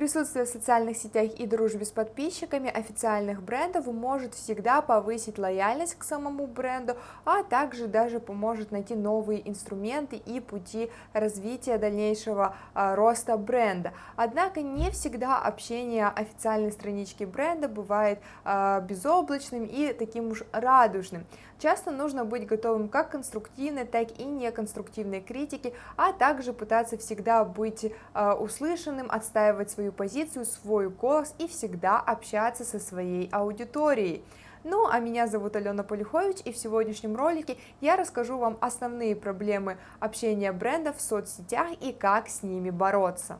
Присутствие в социальных сетях и дружбе с подписчиками официальных брендов может всегда повысить лояльность к самому бренду, а также даже поможет найти новые инструменты и пути развития дальнейшего а, роста бренда. Однако не всегда общение официальной странички бренда бывает а, безоблачным и таким уж радужным. Часто нужно быть готовым как к конструктивной, так и неконструктивной критике, а также пытаться всегда быть а, услышанным, отстаивать свою позицию, свой голос и всегда общаться со своей аудиторией. Ну, а меня зовут Алена Полюхович, и в сегодняшнем ролике я расскажу вам основные проблемы общения брендов в соцсетях и как с ними бороться.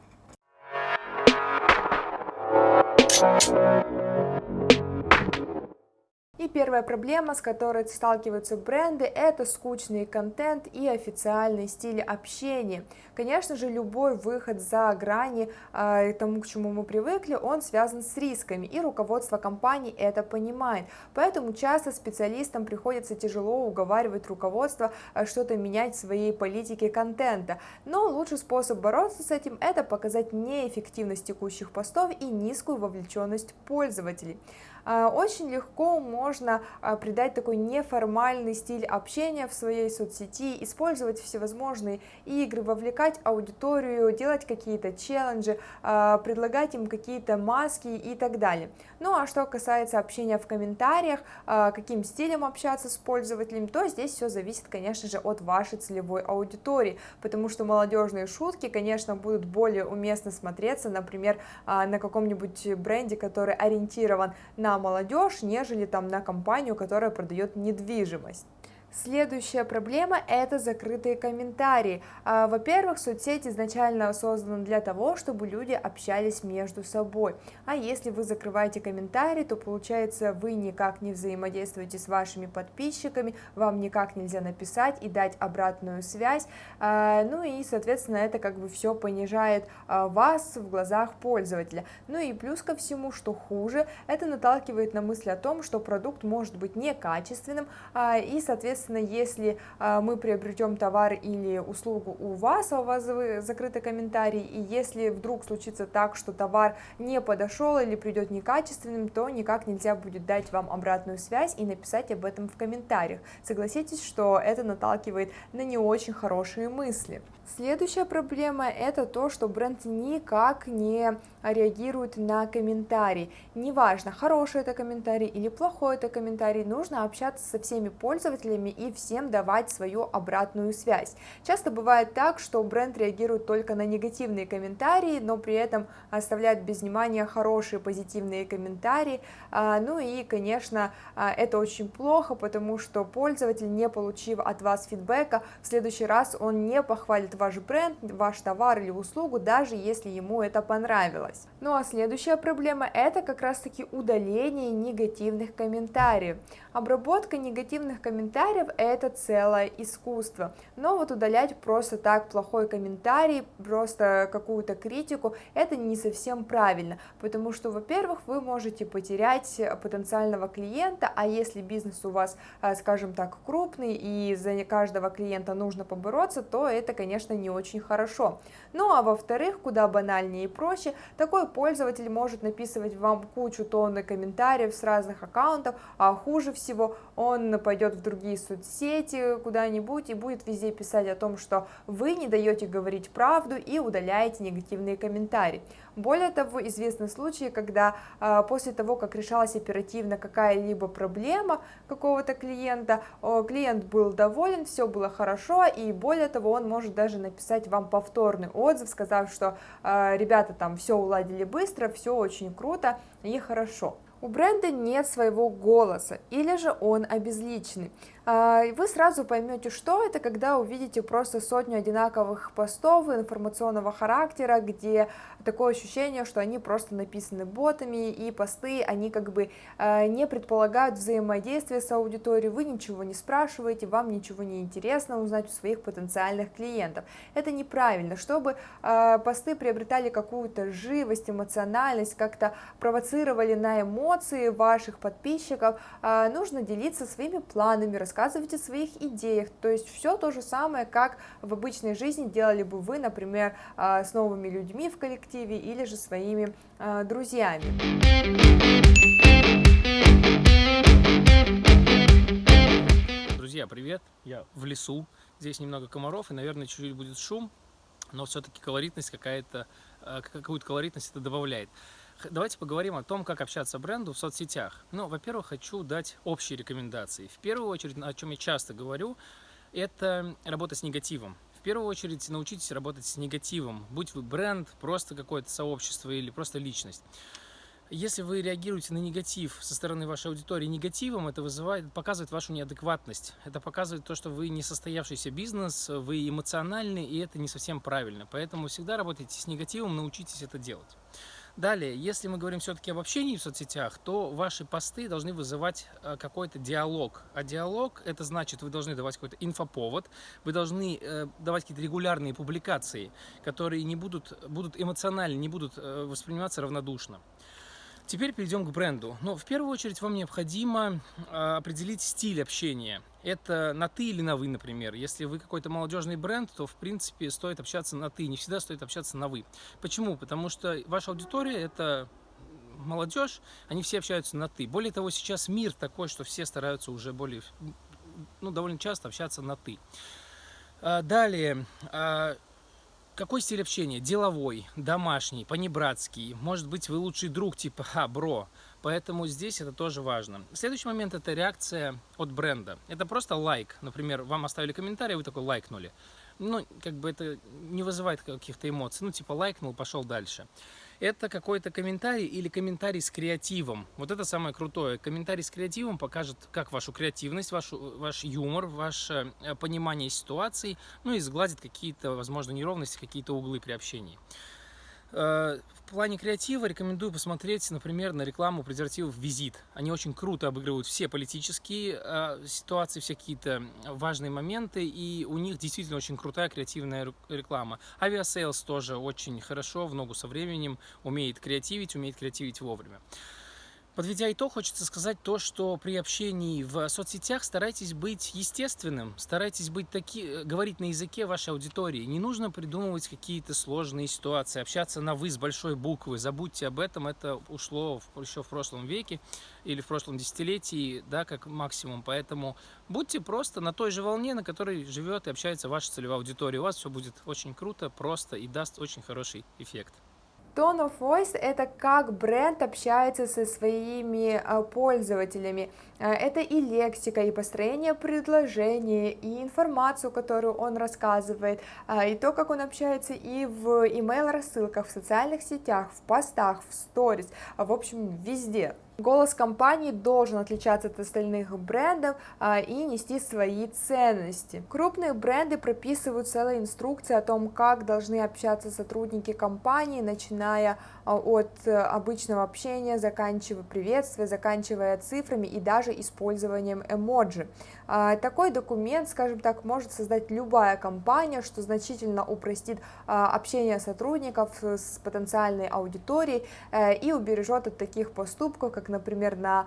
И первая проблема, с которой сталкиваются бренды, это скучный контент и официальный стиль общения. Конечно же, любой выход за грани э, тому, к чему мы привыкли, он связан с рисками, и руководство компании это понимает. Поэтому часто специалистам приходится тяжело уговаривать руководство э, что-то менять в своей политике контента. Но лучший способ бороться с этим – это показать неэффективность текущих постов и низкую вовлеченность пользователей. А, очень легко можно а, придать такой неформальный стиль общения в своей соцсети, использовать всевозможные игры, вовлекать аудиторию, делать какие-то челленджи, а, предлагать им какие-то маски и так далее. Ну а что касается общения в комментариях, каким стилем общаться с пользователем, то здесь все зависит, конечно же, от вашей целевой аудитории, потому что молодежные шутки, конечно, будут более уместно смотреться, например, на каком-нибудь бренде, который ориентирован на на молодежь, нежели там на компанию, которая продает недвижимость. Следующая проблема – это закрытые комментарии. А, во-первых, соцсети изначально созданы для того, чтобы люди общались между собой. А если вы закрываете комментарии, то получается вы никак не взаимодействуете с вашими подписчиками, вам никак нельзя написать и дать обратную связь. А, ну и, соответственно, это как бы все понижает а, вас в глазах пользователя. Ну и плюс ко всему, что хуже, это наталкивает на мысль о том, что продукт может быть некачественным и, соответственно, Соответственно, если а, мы приобретем товар или услугу у вас, а у вас закрытый комментарий, и если вдруг случится так, что товар не подошел или придет некачественным, то никак нельзя будет дать вам обратную связь и написать об этом в комментариях. Согласитесь, что это наталкивает на не очень хорошие мысли. Следующая проблема это то, что бренд никак не реагирует на комментарий. Неважно, хороший это комментарий или плохой это комментарий, нужно общаться со всеми пользователями и всем давать свою обратную связь. Часто бывает так, что бренд реагирует только на негативные комментарии, но при этом оставляет без внимания хорошие позитивные комментарии. А, ну и, конечно, а, это очень плохо, потому что пользователь, не получив от вас фидбэка, в следующий раз он не похвалит ваш бренд, ваш товар или услугу, даже если ему это понравилось. Ну а следующая проблема это как раз таки удаление негативных комментариев. Обработка негативных комментариев это целое искусство, но вот удалять просто так плохой комментарий, просто какую-то критику, это не совсем правильно, потому что, во-первых, вы можете потерять потенциального клиента, а если бизнес у вас, а, скажем так, крупный и за каждого клиента нужно побороться, то это, конечно, не очень хорошо. Ну а во-вторых, куда банальнее и проще, такой пользователь может написывать вам кучу тонны комментариев с разных аккаунтов, а хуже всего он пойдет в другие соцсети куда-нибудь и будет везде писать о том, что вы не даете говорить правду и удаляете негативные комментарии. Более того, известны случаи, когда э, после того, как решалась оперативно какая-либо проблема какого-то клиента, э, клиент был доволен, все было хорошо, и более того, он может даже написать вам повторный отзыв, сказав, что э, ребята там все уладили быстро, все очень круто и хорошо. У бренда нет своего голоса, или же он обезличенный. А, вы сразу поймете, что это, когда увидите просто сотню одинаковых постов информационного характера, где такое ощущение, что они просто написаны ботами, и посты, они как бы а, не предполагают взаимодействия с аудиторией, вы ничего не спрашиваете, вам ничего не интересно узнать у своих потенциальных клиентов. Это неправильно. Чтобы а, посты приобретали какую-то живость, эмоциональность, как-то провоцировали на эмоции ваших подписчиков, нужно делиться своими планами, рассказывать рассказывать о своих идеях, то есть все то же самое, как в обычной жизни делали бы вы, например, а, с новыми людьми в коллективе или же своими а, друзьями. Друзья, привет! Я в лесу, здесь немного комаров и, наверное, чуть-чуть будет шум, но все-таки колоритность какая-то, а, какую-то колоритность это добавляет. Давайте поговорим о том, как общаться бренду в соцсетях. Ну, во-первых, хочу дать общие рекомендации. В первую очередь, о чем я часто говорю, это работа с негативом. В первую очередь, научитесь работать с негативом, будь вы бренд, просто какое-то сообщество или просто личность. Если вы реагируете на негатив со стороны вашей аудитории негативом, это вызывает, показывает вашу неадекватность. Это показывает то, что вы не состоявшийся бизнес, вы эмоциональны, и это не совсем правильно. Поэтому всегда работайте с негативом, научитесь это делать. Далее, если мы говорим все-таки об общении в соцсетях, то ваши посты должны вызывать э, какой-то диалог. А диалог, это значит, вы должны давать какой-то инфоповод, вы должны э, давать какие-то регулярные публикации, которые не будут, будут эмоциональны, не будут э, восприниматься равнодушно. Теперь перейдем к бренду. Но в первую очередь вам необходимо а, определить стиль общения. Это на ты или на вы, например. Если вы какой-то молодежный бренд, то в принципе стоит общаться на ты, не всегда стоит общаться на вы. Почему? Потому что ваша аудитория это молодежь, они все общаются на ты. Более того, сейчас мир такой, что все стараются уже более, ну, довольно часто общаться на ты. А, далее, а, какой стиль общения? Деловой, домашний, понебратский. Может быть, вы лучший друг, типа, а, бро. Поэтому здесь это тоже важно. Следующий момент – это реакция от бренда. Это просто лайк. Например, вам оставили комментарий, вы такой лайкнули. Ну, как бы это не вызывает каких-то эмоций. Ну, типа лайкнул, пошел дальше это какой-то комментарий или комментарий с креативом. Вот это самое крутое. Комментарий с креативом покажет как вашу креативность, вашу, ваш юмор, ваше э, понимание ситуации, ну и сгладит какие-то, возможно, неровности, какие-то углы при общении. Э, в плане креатива рекомендую посмотреть, например, на рекламу презервативов «Визит». Они очень круто обыгрывают все политические э, ситуации, все какие-то важные моменты, и у них действительно очень крутая креативная реклама. Aviasales тоже очень хорошо, в ногу со временем, умеет креативить, умеет креативить вовремя. Подведя итог, хочется сказать то, что при общении в соцсетях старайтесь быть естественным, старайтесь быть таки, э, говорить на языке вашей аудитории. Не нужно придумывать какие-то сложные ситуации, общаться на «вы» с большой буквы. Забудьте об этом, это ушло в, еще в прошлом веке или в прошлом десятилетии, да, как максимум. Поэтому будьте просто на той же волне, на которой живет и общается ваша целевая аудитория. У вас все будет очень круто, просто и даст очень хороший эффект. Tone of Voice – это как бренд общается со своими а, пользователями. А, это и лексика, и построение предложения, и информацию, которую он рассказывает, а, и то, как он общается и в email-рассылках, в социальных сетях, в постах, в сторис, в общем, везде. Голос компании должен отличаться от остальных брендов а, и нести свои ценности. Крупные бренды прописывают целые инструкции о том, как должны общаться сотрудники компании, начиная от э, обычного общения, заканчивая приветствия, заканчивая цифрами и даже использованием эмоджи. А, такой документ, скажем так, может создать любая компания, что значительно упростит а, общение сотрудников с потенциальной аудиторией э, и убережет от таких поступков, как, например, на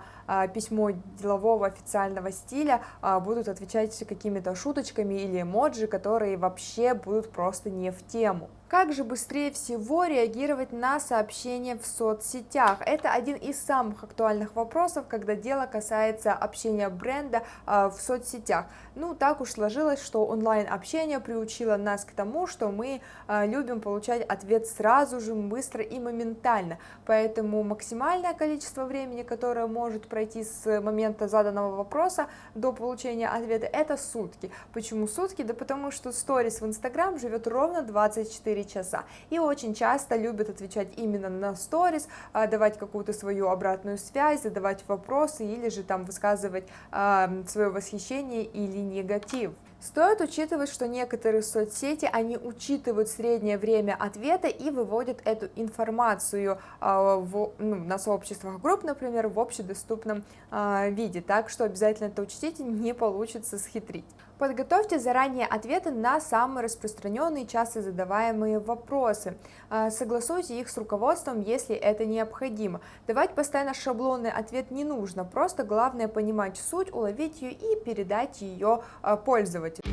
письмо делового официального стиля будут отвечать какими-то шуточками или эмоджи, которые вообще будут просто не в тему. Как же быстрее всего реагировать на сообщения в соцсетях? Это один из самых актуальных вопросов, когда дело касается общения бренда э, в соцсетях. Ну, так уж сложилось, что онлайн-общение приучило нас к тому, что мы э, любим получать ответ сразу же, быстро и моментально. Поэтому максимальное количество времени, которое может пройти с момента заданного вопроса до получения ответа, это сутки. Почему сутки? Да потому что сторис в Инстаграм живет ровно 24 часа. И очень часто любят отвечать именно на сторис, а, давать какую-то свою обратную связь, задавать вопросы или же там высказывать э, свое восхищение или негатив. Стоит учитывать, что некоторые соцсети, они учитывают среднее время ответа и выводят эту информацию э, в, ну, на сообществах групп, например, в общедоступном виде. Так что обязательно это учтите, не получится схитрить. Подготовьте заранее ответы на самые распространенные часто задаваемые вопросы. А, согласуйте их с руководством, если это необходимо. Давать постоянно шаблонный ответ не нужно, просто главное понимать суть, уловить ее и передать ее а, пользователю.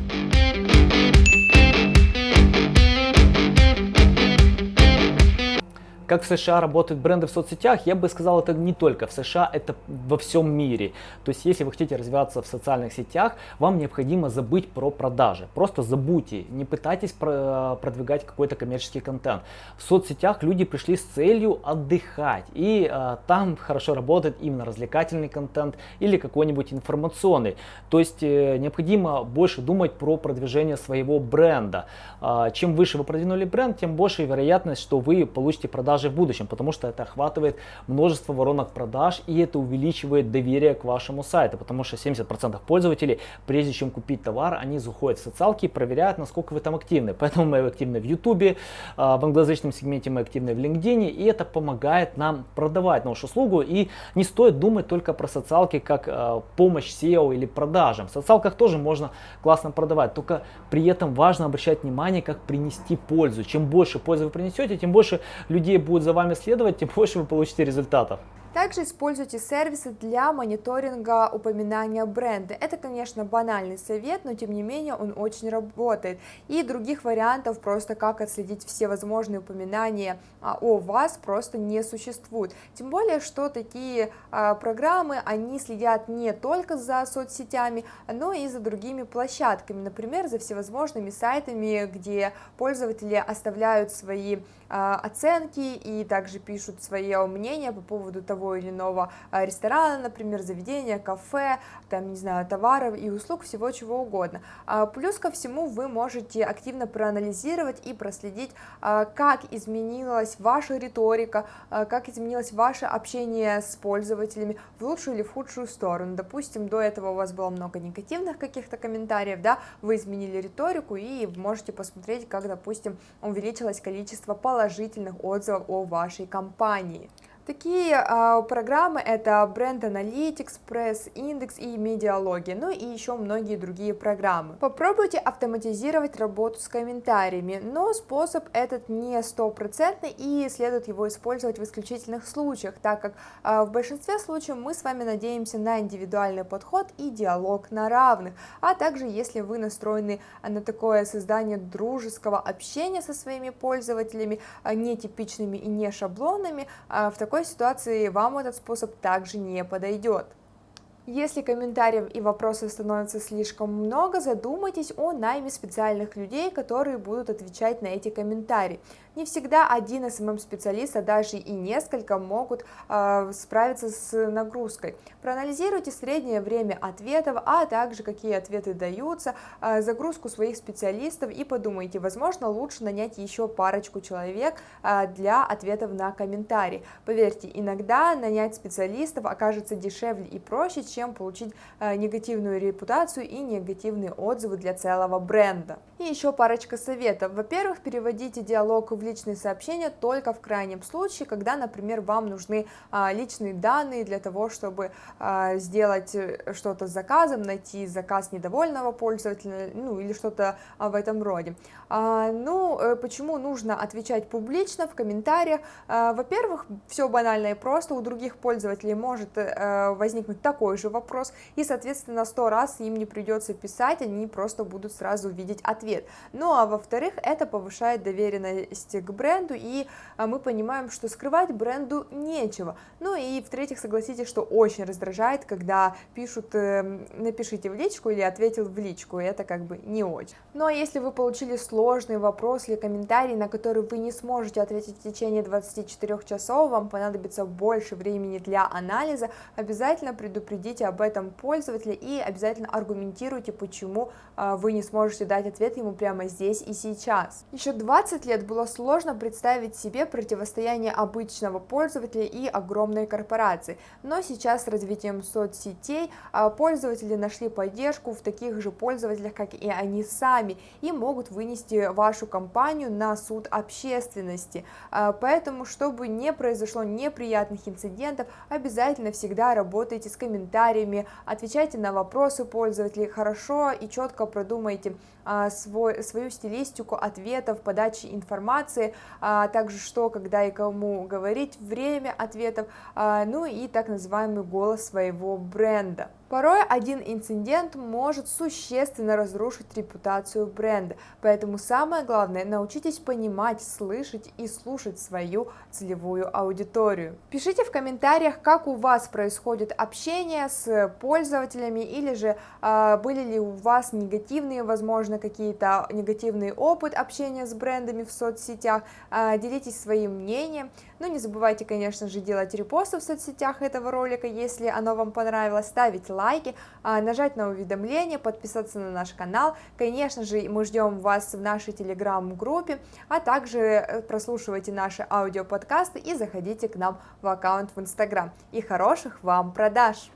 Как в США работают бренды в соцсетях, я бы сказал, это не только в США, это во всем мире. То есть, если вы хотите развиваться в социальных сетях, вам необходимо забыть про продажи. Просто забудьте, не пытайтесь продвигать какой-то коммерческий контент. В соцсетях люди пришли с целью отдыхать, и э, там хорошо работает именно развлекательный контент или какой-нибудь информационный. То есть, э, необходимо больше думать про продвижение своего бренда. Э, чем выше вы продвинули бренд, тем больше вероятность, что вы получите продажи продажи в будущем, потому что это охватывает множество воронок продаж и это увеличивает доверие к вашему сайту, потому что 70% пользователей, прежде чем купить товар, они заходят в социалки и проверяют, насколько вы там активны. Поэтому мы активны в YouTube, а, в англоязычном сегменте мы активны в LinkedIn, и это помогает нам продавать нашу услугу. И не стоит думать только про социалки как а, помощь SEO или продажам. В социалках тоже можно классно продавать, только при этом важно обращать внимание, как принести пользу. Чем больше пользы вы принесете, тем больше людей будет будет за вами следовать, тем больше вы получите результатов. Также используйте сервисы для мониторинга упоминания бренда. Это, конечно, банальный совет, но тем не менее он очень работает. И других вариантов просто как отследить все возможные упоминания а, о вас просто не существует. Тем более, что такие а, программы, они следят не только за соцсетями, но и за другими площадками, например, за всевозможными сайтами, где пользователи оставляют свои а, оценки и также пишут свое мнение по поводу того или иного а, ресторана, например, заведения, кафе, там, не знаю, товаров и услуг, всего чего угодно. А, плюс ко всему вы можете активно проанализировать и проследить, как изменилась ваша риторика, как изменилось ваше общение с пользователями в лучшую или в худшую сторону. Допустим, до этого у вас было много негативных каких-то комментариев, да, вы изменили риторику и можете посмотреть, как, допустим, увеличилось количество положительных отзывов о вашей компании. Такие э, программы это Brand Analytics, Press Index и Медиалоги, ну и еще многие другие программы. Попробуйте автоматизировать работу с комментариями, но способ этот не стопроцентный и следует его использовать в исключительных случаях, так как э, в большинстве случаев мы с вами надеемся на индивидуальный подход и диалог на равных, а также если вы настроены на такое создание дружеского общения со своими пользователями, нетипичными и не шаблонами, в такой такой ситуации вам этот способ также не подойдет. Если комментариев и вопросов становится слишком много, задумайтесь о найме специальных людей, которые будут отвечать на эти комментарии. Не всегда один SMM-специалист, а даже и несколько могут э, справиться с нагрузкой. Проанализируйте среднее время ответов, а также какие ответы даются, э, загрузку своих специалистов и подумайте, возможно, лучше нанять еще парочку человек э, для ответов на комментарии. Поверьте, иногда нанять специалистов окажется дешевле и проще, чем получить э, негативную репутацию и негативные отзывы для целого бренда. И еще парочка советов. Во-первых, переводите диалог в личные сообщения только в крайнем случае, когда, например, вам нужны а, личные данные для того, чтобы а, сделать э, что-то с заказом, найти заказ недовольного пользователя, ну или что-то а, в этом роде. Ну, э, почему нужно отвечать публично в комментариях? Во-первых, все банально и просто, у других пользователей может а, возникнуть такой же вопрос, и, соответственно, сто раз им не придется писать, они просто будут сразу видеть ответ. Ну, а во-вторых, это повышает доверенность к бренду, и а, мы понимаем, что скрывать бренду нечего. Ну и в-третьих, согласитесь, что очень раздражает, когда пишут эм, «напишите в личку» или «ответил в личку», и это как бы не очень. Ну а если вы получили сложный вопрос или комментарий, на который вы не сможете ответить в течение 24 часов, вам понадобится больше времени для анализа, обязательно предупредите об этом пользователя и обязательно аргументируйте, почему а, вы не сможете дать ответ, ему прямо здесь и сейчас. Еще 20 лет было сложно представить себе противостояние обычного пользователя и огромной корпорации, но сейчас с развитием соцсетей а, пользователи нашли поддержку в таких же пользователях, как и они сами, и могут вынести вашу компанию на суд общественности. А, поэтому, чтобы не произошло неприятных инцидентов, обязательно всегда работайте с комментариями, отвечайте на вопросы пользователей хорошо и четко продумайте а, свой, свою стилистику ответов, подачи информации, а также что, когда и кому говорить, время ответов, а, ну и так называемый голос своего бренда. Порой один инцидент может существенно разрушить репутацию бренда, поэтому самое главное научитесь понимать, слышать и слушать свою целевую аудиторию. Пишите в комментариях, как у вас происходит общение с пользователями или же э, были ли у вас негативные, возможно, какие-то негативный опыт общения с брендами в соцсетях, э, делитесь своим мнением, но не забывайте, конечно же, делать репосты в соцсетях этого ролика, если оно вам понравилось, ставить лайк, лайки, а, нажать на уведомления, подписаться на наш канал. Конечно же, мы ждем вас в нашей телеграм-группе, а также э, прослушивайте наши аудиоподкасты и заходите к нам в аккаунт в инстаграм. И хороших вам продаж!